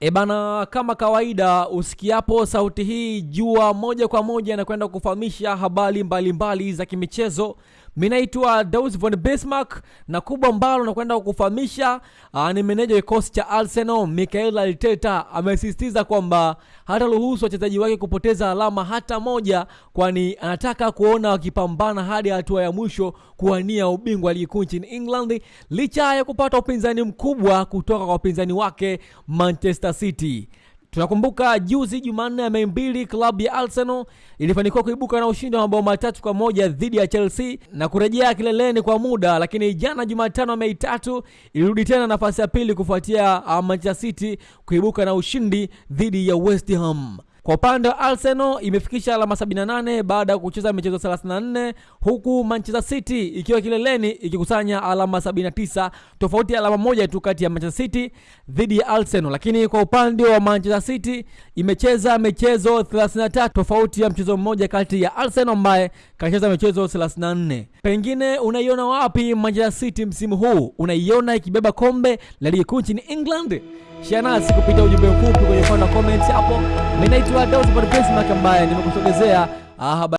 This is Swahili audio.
E bana, kama kawaida, usikiapo sauti hii jua moja kwa moja na kwenda kufahamisha habari mbalimbali za kimichezo. Mimi naitwa Daus von Bismarck na kubwa ambalo nakwenda kukufahamisha ni meneja kikosi cha Arsenal Mikel Arteta amesisitiza kwamba hataruhusu wachezaji wake kupoteza alama hata moja, kwani anataka kuona wakipambana hadi hatua ya mwisho kuwania ubingwa ligi kuu nchini England licha ya kupata upinzani mkubwa kutoka kwa wapinzani wake Manchester City. Tunakumbuka juzi Jumanne ya Mei mbili klabu ya Arsenal ilifanikiwa kuibuka na ushindi wa mabao matatu kwa moja dhidi ya Chelsea na kurejea kileleni kwa muda, lakini jana Jumatano ya Mei tatu ilirudi tena nafasi ya pili kufuatia Manchester City kuibuka na ushindi dhidi ya West Ham. Kwa upande wa Arsenal imefikisha alama 78 baada ya kucheza michezo 34 huku Manchester City ikiwa kileleni ikikusanya alama 79, tofauti ya alama moja tu kati ya Manchester City dhidi ya Arsenal. Lakini kwa upande wa Manchester City imecheza michezo 33, tofauti ya mchezo mmoja kati ya Arsenal ambaye kacheza michezo 34. Pengine unaiona wapi Manchester City msimu huu? Unaiona ikibeba kombe la ligi kuu nchini England? Share nasi kupitia ujumbe mfupi kwenye wa comment hapo. Mimi naitwa Daus Bismarck ambaye nimekusogezea habari